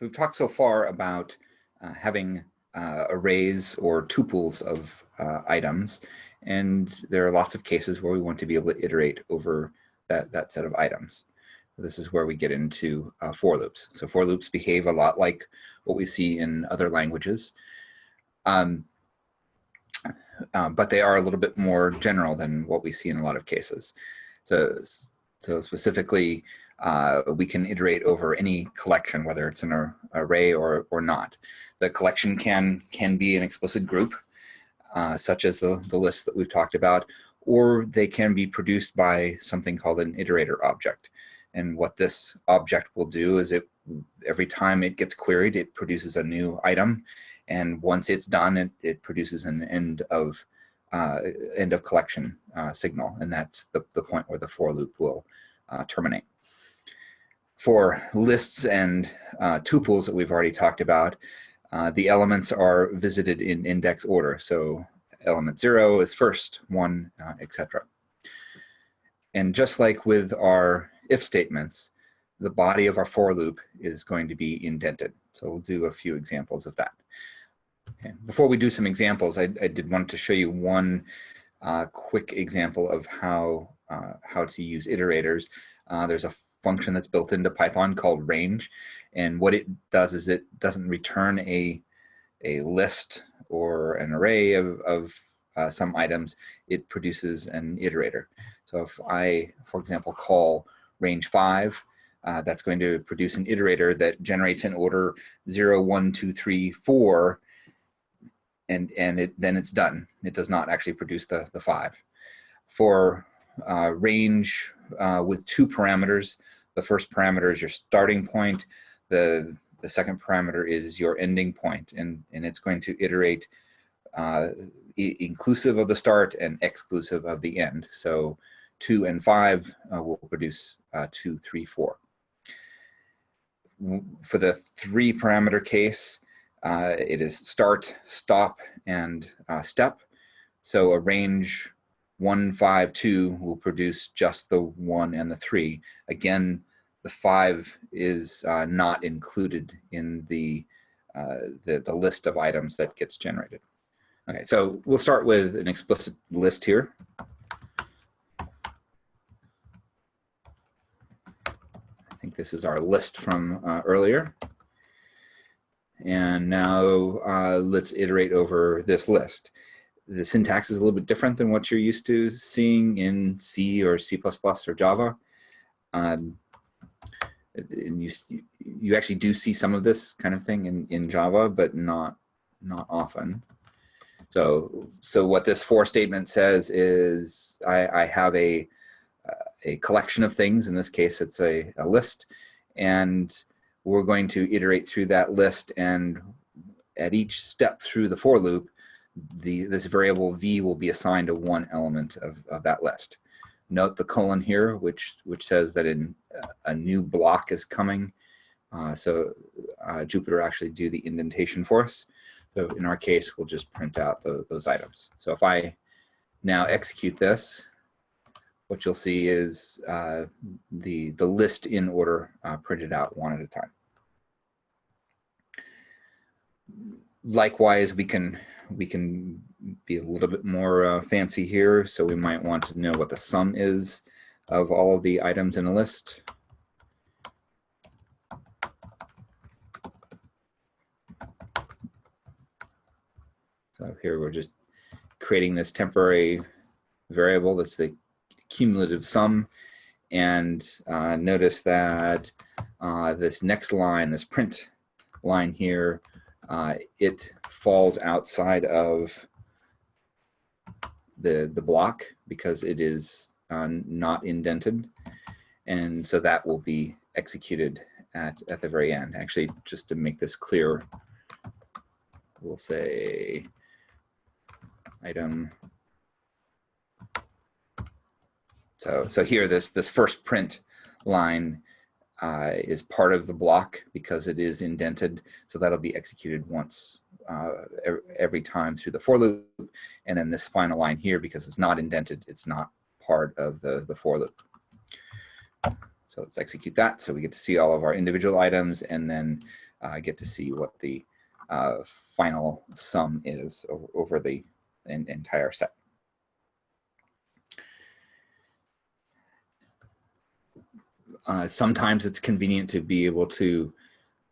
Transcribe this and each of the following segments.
So we've talked so far about uh, having uh, arrays or tuples of uh, items, and there are lots of cases where we want to be able to iterate over that, that set of items. This is where we get into uh, for loops. So for loops behave a lot like what we see in other languages, um, uh, but they are a little bit more general than what we see in a lot of cases. So, so specifically, uh, we can iterate over any collection, whether it's an array or, or not. The collection can, can be an explicit group, uh, such as the, the list that we've talked about, or they can be produced by something called an iterator object. And what this object will do is it every time it gets queried, it produces a new item. And once it's done, it, it produces an end of uh, end of collection uh, signal. And that's the, the point where the for loop will uh, terminate for lists and uh, tuples that we've already talked about, uh, the elements are visited in index order. So element zero is first, one, uh, etc. And just like with our if statements, the body of our for loop is going to be indented. So we'll do a few examples of that. Okay. Before we do some examples, I, I did want to show you one uh, quick example of how, uh, how to use iterators. Uh, there's a function that's built into Python called range. And what it does is it doesn't return a, a list or an array of, of uh, some items, it produces an iterator. So if I, for example, call range five, uh, that's going to produce an iterator that generates an order zero, one, two, three, four, and, and it, then it's done. It does not actually produce the, the five. For uh, range uh, with two parameters. The first parameter is your starting point. The, the second parameter is your ending point, and, and it's going to iterate uh, inclusive of the start and exclusive of the end. So two and five uh, will produce uh, two, three, four. For the three parameter case, uh, it is start, stop, and uh, step. So a range one, five, two will produce just the one and the three. Again, the five is uh, not included in the, uh, the, the list of items that gets generated. Okay, so we'll start with an explicit list here. I think this is our list from uh, earlier. And now uh, let's iterate over this list the syntax is a little bit different than what you're used to seeing in C or C++ or Java. Um, and you, you actually do see some of this kind of thing in, in Java, but not, not often. So, so what this for statement says is I, I have a, a collection of things. In this case, it's a, a list. And we're going to iterate through that list. And at each step through the for loop, the this variable v will be assigned to one element of, of that list. Note the colon here, which which says that in, uh, a new block is coming. Uh, so uh, Jupyter actually do the indentation for us. So in our case, we'll just print out the, those items. So if I now execute this, what you'll see is uh, the, the list in order uh, printed out one at a time. Likewise, we can we can be a little bit more uh, fancy here. So we might want to know what the sum is of all of the items in a list. So here we're just creating this temporary variable that's the cumulative sum. And uh, notice that uh, this next line, this print line here, uh, it falls outside of the, the block because it is uh, not indented. And so that will be executed at, at the very end. Actually, just to make this clear, we'll say item. So, so here, this, this first print line uh, is part of the block because it is indented. So that'll be executed once uh, every time through the for loop. And then this final line here, because it's not indented, it's not part of the, the for loop. So let's execute that. So we get to see all of our individual items and then uh, get to see what the uh, final sum is over, over the en- entire set. Uh, sometimes it's convenient to be able to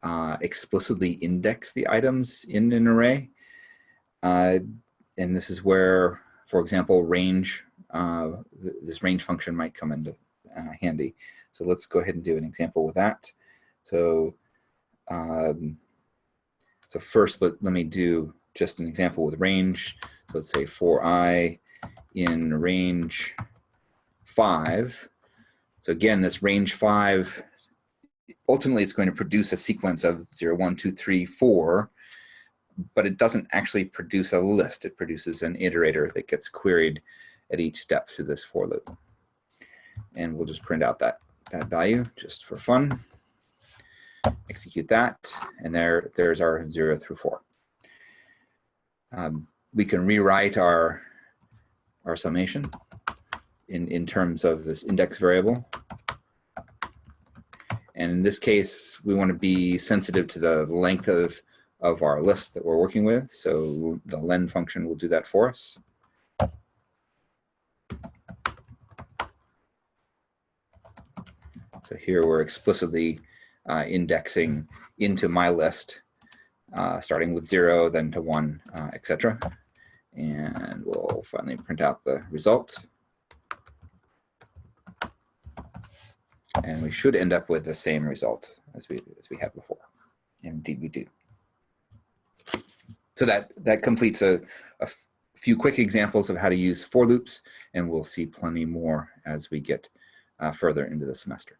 uh, explicitly index the items in an array. Uh, and this is where, for example, range, uh, th this range function might come into uh, handy. So let's go ahead and do an example with that. So, um, so first let, let me do just an example with range. So let's say for i in range five. So again, this range five, ultimately it's going to produce a sequence of zero, one, two, three, four, but it doesn't actually produce a list. It produces an iterator that gets queried at each step through this for loop. And we'll just print out that, that value just for fun. Execute that, and there, there's our zero through four. Um, we can rewrite our, our summation in, in terms of this index variable. And in this case, we want to be sensitive to the length of, of our list that we're working with. So the len function will do that for us. So here we're explicitly uh, indexing into my list, uh, starting with zero, then to one, uh, etc. And we'll finally print out the result. And we should end up with the same result as we, as we had before. Indeed we do. So that, that completes a, a few quick examples of how to use for loops, and we'll see plenty more as we get uh, further into the semester.